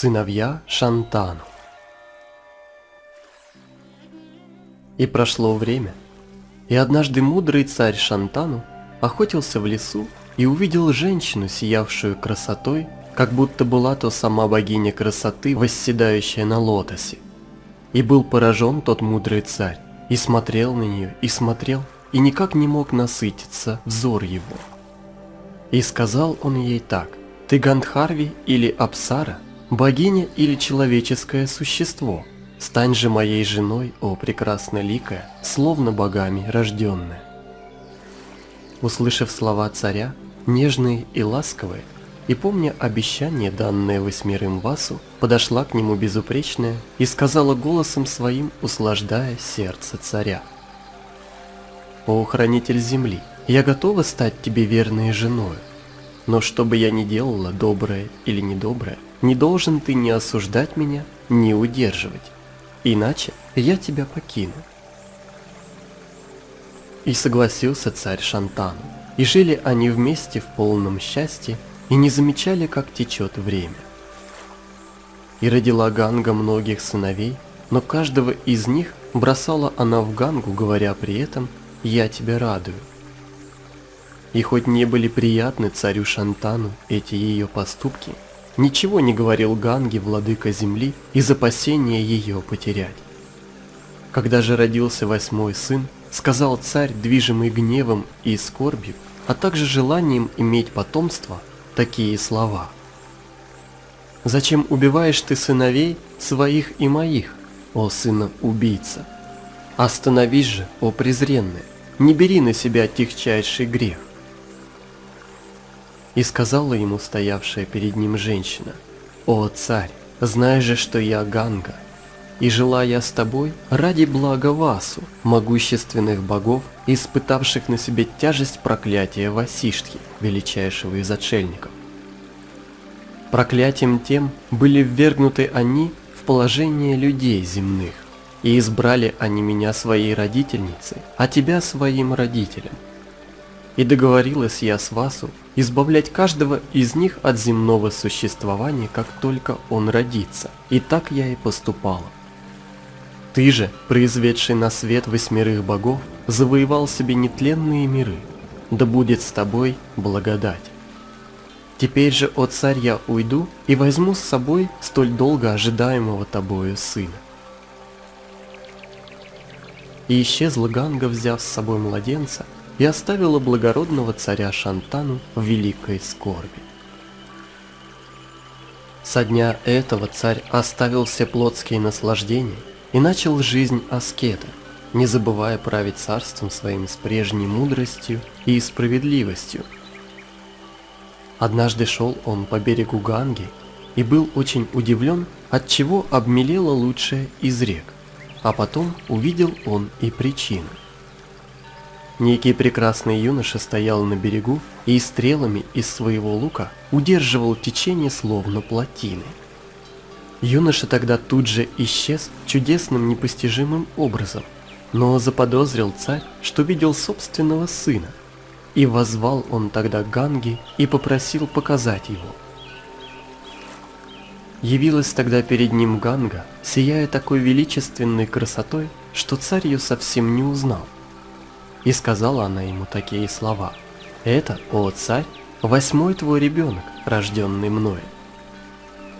Сыновья Шантану И прошло время, и однажды мудрый царь Шантану охотился в лесу и увидел женщину, сиявшую красотой, как будто была то сама богиня красоты, восседающая на лотосе. И был поражен тот мудрый царь, и смотрел на нее, и смотрел, и никак не мог насытиться взор его. И сказал он ей так, «Ты Гандхарви или Апсара, богиня или человеческое существо?» Стань же моей женой, о прекрасно ликая, словно богами рожденная. Услышав слова царя, нежные и ласковые, и помня обещание, данное восьмерым Васу, подошла к нему безупречная и сказала голосом своим, услаждая сердце царя. «О, хранитель земли, я готова стать тебе верной женой, но что бы я ни делала, доброе или недоброе, не должен ты ни осуждать меня, ни удерживать иначе я тебя покину. И согласился царь Шантану, и жили они вместе в полном счастье, и не замечали, как течет время. И родила Ганга многих сыновей, но каждого из них бросала она в Гангу, говоря при этом «Я тебя радую». И хоть не были приятны царю Шантану эти ее поступки – ничего не говорил Ганге, владыка земли, из опасения ее потерять. Когда же родился восьмой сын, сказал царь, движимый гневом и скорбью, а также желанием иметь потомство, такие слова. «Зачем убиваешь ты сыновей своих и моих, о сына убийца? Остановись же, о презренный, не бери на себя тихчайший грех. И сказала ему стоявшая перед ним женщина, «О, царь, знай же, что я Ганга, и жила я с тобой ради блага Васу, могущественных богов, испытавших на себе тяжесть проклятия Васиштхи, величайшего из отшельников. Проклятием тем были ввергнуты они в положение людей земных, и избрали они меня своей родительницей, а тебя своим родителем. И договорилась я с Васу избавлять каждого из них от земного существования, как только он родится. И так я и поступала. Ты же, произведший на свет восьмерых богов, завоевал себе нетленные миры. Да будет с тобой благодать. Теперь же, о царь, я уйду и возьму с собой столь долго ожидаемого тобою сына. И исчезла Ганга, взяв с собой младенца, и оставила благородного царя Шантану в великой скорби. Со дня этого царь оставил все плотские наслаждения и начал жизнь аскета, не забывая править царством своим с прежней мудростью и справедливостью. Однажды шел он по берегу Ганги и был очень удивлен, от чего обмелела лучшая из рек, а потом увидел он и причину – Некий прекрасный юноша стоял на берегу и стрелами из своего лука удерживал течение словно плотины. Юноша тогда тут же исчез чудесным непостижимым образом, но заподозрил царь, что видел собственного сына, и возвал он тогда Ганги и попросил показать его. Явилась тогда перед ним Ганга, сияя такой величественной красотой, что царь ее совсем не узнал. И сказала она ему такие слова. «Это, о царь, восьмой твой ребенок, рожденный мной».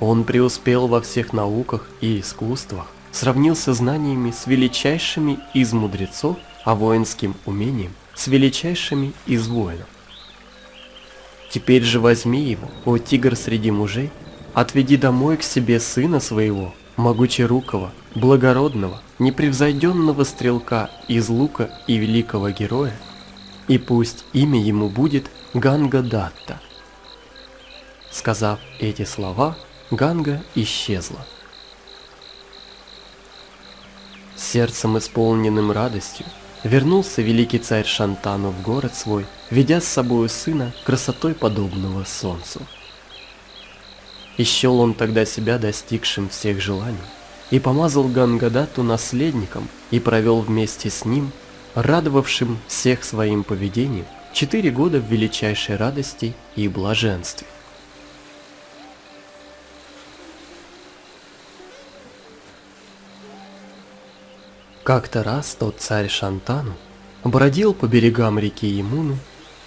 Он преуспел во всех науках и искусствах, сравнился знаниями с величайшими из мудрецов, а воинским умением с величайшими из воинов. Теперь же возьми его, о тигр среди мужей, отведи домой к себе сына своего, могучерукого, благородного, непревзойденного стрелка из лука и великого героя, и пусть имя ему будет Ганга Датта. Сказав эти слова, Ганга исчезла. Сердцем исполненным радостью вернулся великий царь Шантану в город свой, ведя с собою сына красотой подобного солнцу. И счел он тогда себя достигшим всех желаний, и помазал Гангадату наследником и провел вместе с ним, радовавшим всех своим поведением, четыре года в величайшей радости и блаженстве. Как-то раз тот царь Шантану бродил по берегам реки Емуну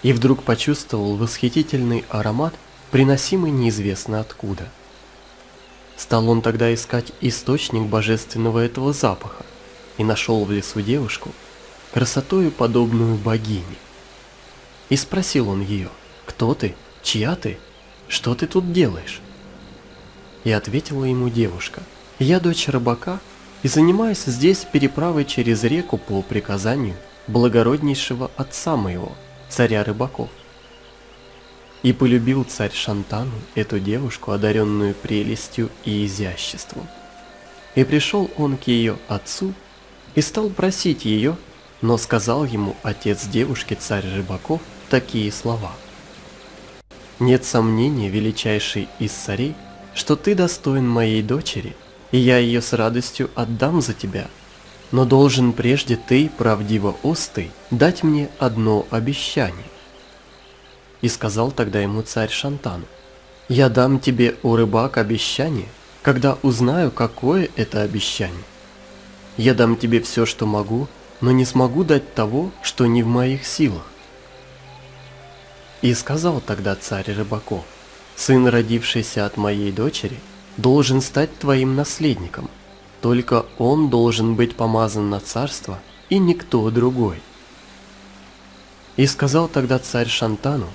и вдруг почувствовал восхитительный аромат – приносимый неизвестно откуда. Стал он тогда искать источник божественного этого запаха и нашел в лесу девушку, красотою подобную богине. И спросил он ее, кто ты, чья ты, что ты тут делаешь? И ответила ему девушка, я дочь рыбака и занимаюсь здесь переправой через реку по приказанию благороднейшего отца моего, царя рыбаков. И полюбил царь Шантану эту девушку, одаренную прелестью и изяществом. И пришел он к ее отцу и стал просить ее, но сказал ему отец девушки, царь рыбаков, такие слова. «Нет сомнения, величайший из царей, что ты достоин моей дочери, и я ее с радостью отдам за тебя, но должен прежде ты, правдиво устый, дать мне одно обещание. И сказал тогда ему царь Шантан, я дам тебе, у рыбак, обещание, когда узнаю, какое это обещание. Я дам тебе все, что могу, но не смогу дать того, что не в моих силах. И сказал тогда царь рыбаков, сын, родившийся от моей дочери, должен стать твоим наследником – только он должен быть помазан на царство, и никто другой. И сказал тогда царь Шантану,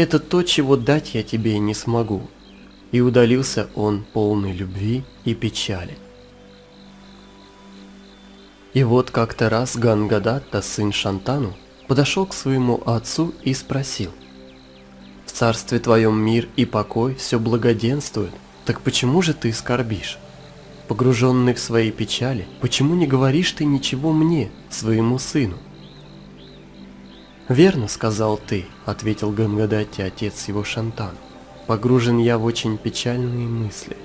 это то, чего дать я тебе не смогу. И удалился он полный любви и печали. И вот как-то раз Гангадатта, сын Шантану, подошел к своему отцу и спросил, «В царстве твоем мир и покой все благоденствует, так почему же ты скорбишь?» Погруженный в свои печали, почему не говоришь ты ничего мне, своему сыну? «Верно, — сказал ты, — ответил Гангадати, отец его Шантан. Погружен я в очень печальные мысли.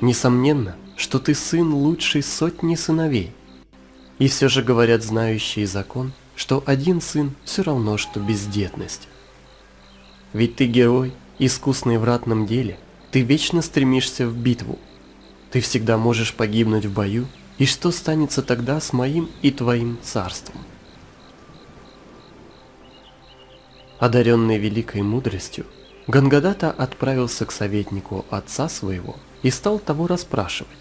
Несомненно, что ты сын лучшей сотни сыновей. И все же говорят знающие закон, что один сын все равно, что бездетность. Ведь ты герой, искусный в ратном деле, ты вечно стремишься в битву, ты всегда можешь погибнуть в бою, и что станется тогда с моим и твоим царством? Одаренный великой мудростью, Гангадата отправился к советнику отца своего и стал того расспрашивать.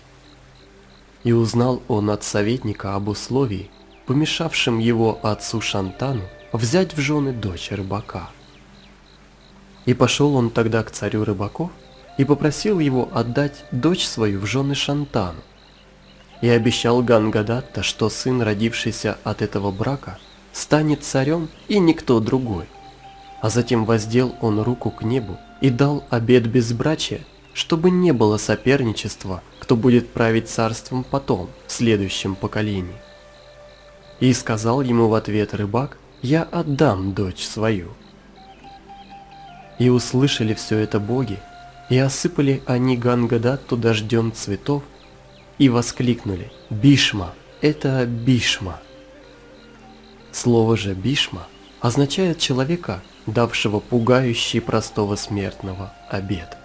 И узнал он от советника об условии, помешавшем его отцу Шантану взять в жены дочь рыбака. И пошел он тогда к царю рыбаков и попросил его отдать дочь свою в жены Шантану. И обещал Гангадатта, что сын, родившийся от этого брака, станет царем и никто другой. А затем воздел он руку к небу и дал обет безбрачия, чтобы не было соперничества, кто будет править царством потом, в следующем поколении. И сказал ему в ответ рыбак, «Я отдам дочь свою». И услышали все это боги, и осыпали они Гангадатту дождем цветов и воскликнули «Бишма! Это Бишма!». Слово же «Бишма» означает человека, давшего пугающий простого смертного обед.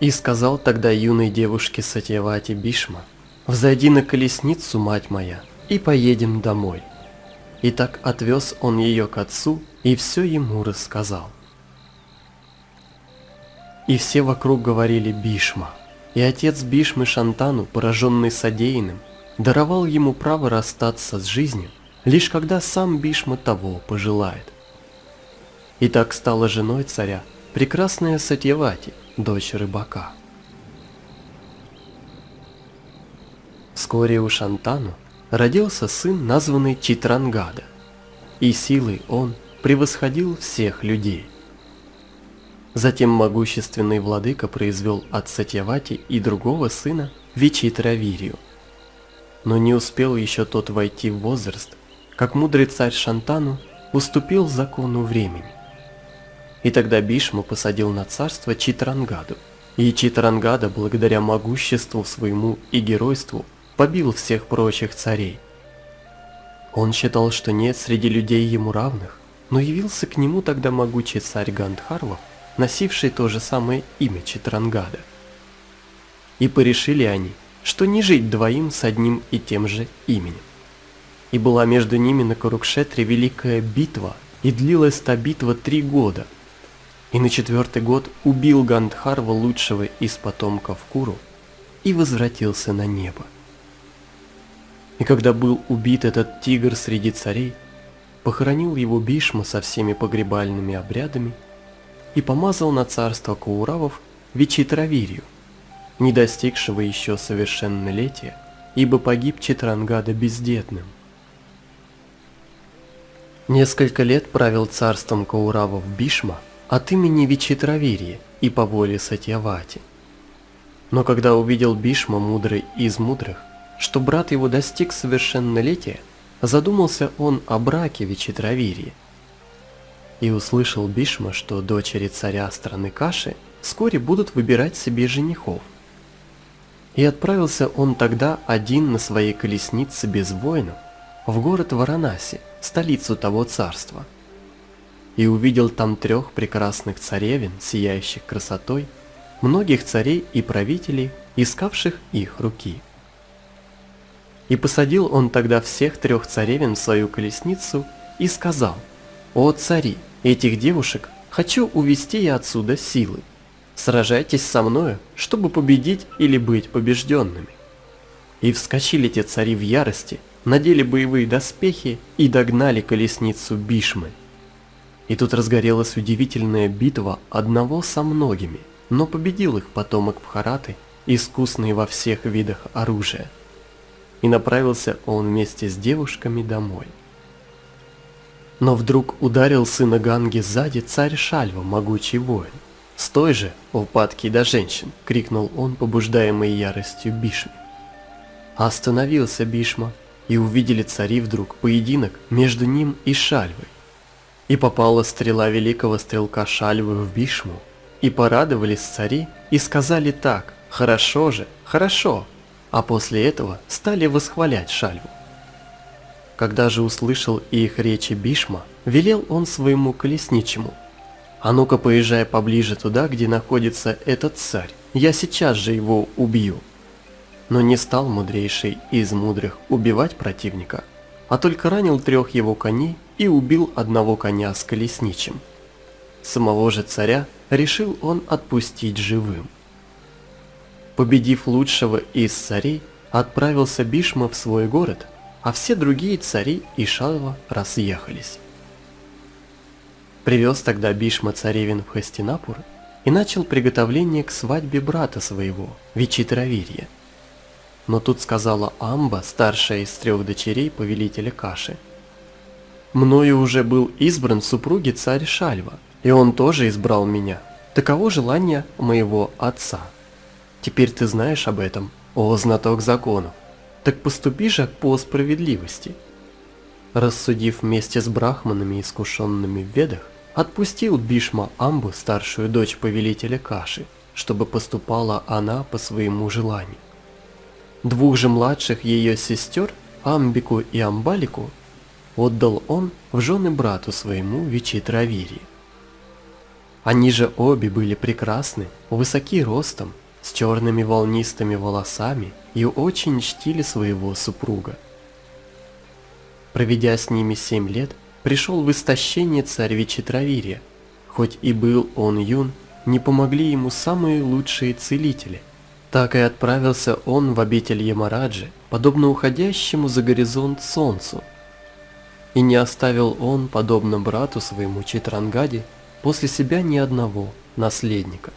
И сказал тогда юной девушке Сатьявати Бишма, «Взойди на колесницу, мать моя, и поедем домой». И так отвез он ее к отцу и все ему рассказал. И все вокруг говорили Бишма. И отец Бишмы Шантану, пораженный содеянным, даровал ему право расстаться с жизнью, лишь когда сам Бишма того пожелает. И так стала женой царя прекрасная Сатьявати, дочь рыбака. Вскоре у Шантану родился сын, названный Читрангада, и силой он превосходил всех людей. Затем могущественный владыка произвел от Сатьявати и другого сына Вичитравирию. Но не успел еще тот войти в возраст, как мудрый царь Шантану уступил закону времени. И тогда Бишму посадил на царство Читрангаду, и Читрангада, благодаря могуществу своему и геройству, побил всех прочих царей. Он считал, что нет среди людей ему равных, но явился к нему тогда могучий царь Гандхарвов носивший то же самое имя Читрангада. И порешили они, что не жить двоим с одним и тем же именем. И была между ними на Курукшетре великая битва, и длилась та битва три года. И на четвертый год убил Гандхарва лучшего из потомков Куру и возвратился на небо. И когда был убит этот тигр среди царей, похоронил его Бишма со всеми погребальными обрядами и помазал на царство Кауравов Вичитравирью, не достигшего еще совершеннолетия, ибо погиб Читрангада бездетным. Несколько лет правил царством Кауравов Бишма от имени Вичитравирьи и по воле Сатьявати. Но когда увидел Бишма, мудрый из мудрых, что брат его достиг совершеннолетия, задумался он о браке Вичитравирьи. И услышал Бишма, что дочери царя страны Каши вскоре будут выбирать себе женихов. И отправился он тогда один на своей колеснице без воинов в город Варанаси, столицу того царства. И увидел там трех прекрасных царевин, сияющих красотой, многих царей и правителей, искавших их руки. И посадил он тогда всех трех царевин в свою колесницу и сказал, «О цари, этих девушек хочу увести я отсюда силы. Сражайтесь со мною, чтобы победить или быть побежденными». И вскочили те цари в ярости, надели боевые доспехи и догнали колесницу Бишмы. И тут разгорелась удивительная битва одного со многими, но победил их потомок Бхараты, искусный во всех видах оружия. И направился он вместе с девушками домой. Но вдруг ударил сына Ганги сзади царь Шальва, могучий воин. «Стой же, о падкий до женщин!» — крикнул он, побуждаемый яростью Бишми. Остановился Бишма, и увидели цари вдруг поединок между ним и Шальвой. И попала стрела великого стрелка Шальвы в Бишму, и порадовались цари, и сказали так, хорошо же, хорошо, а после этого стали восхвалять Шальву. Когда же услышал их речи Бишма, велел он своему колесничему, «А ну-ка поезжай поближе туда, где находится этот царь, я сейчас же его убью» но не стал мудрейший из мудрых убивать противника, а только ранил трех его коней и убил одного коня с колесничим. Самого же царя решил он отпустить живым. Победив лучшего из царей, отправился Бишма в свой город, а все другие цари и Шалва разъехались. Привез тогда Бишма царевин в Хастинапур и начал приготовление к свадьбе брата своего, Вичитравирья. Но тут сказала Амба, старшая из трех дочерей повелителя Каши. «Мною уже был избран в супруге царь Шальва, и он тоже избрал меня. Таково желание моего отца. Теперь ты знаешь об этом, о знаток законов. Так поступи же по справедливости». Рассудив вместе с брахманами, искушенными в ведах, отпустил Бишма Амбу, старшую дочь повелителя Каши, чтобы поступала она по своему желанию. Двух же младших ее сестер, Амбику и Амбалику, отдал он в жены брату своему Вичитравири. Они же обе были прекрасны, высоки ростом, с черными волнистыми волосами и очень чтили своего супруга. Проведя с ними семь лет, пришел в истощение царь Вичитравирия. Хоть и был он юн, не помогли ему самые лучшие целители – так и отправился он в обитель Ямараджи, подобно уходящему за горизонт солнцу. И не оставил он, подобно брату своему Читрангаде, после себя ни одного наследника.